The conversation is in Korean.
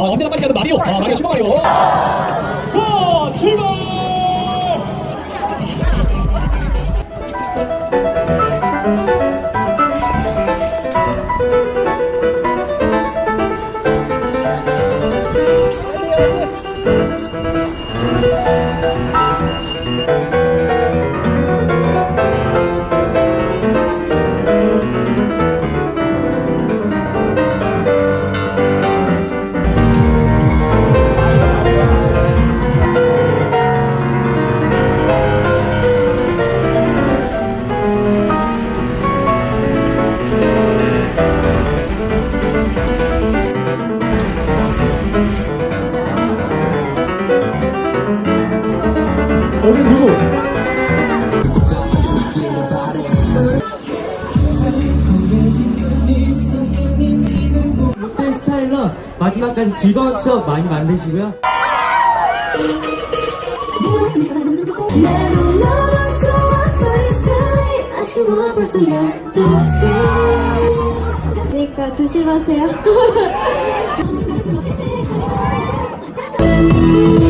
어, 언제나 빨리 가는 마리오. 아, 마리오 슈퍼 마리오. 와, 출발! 오늘 누구? 롯데 스타일러 마지막까지 즐거운 추억 많이 만드시고요. 그러니까 조심하세요.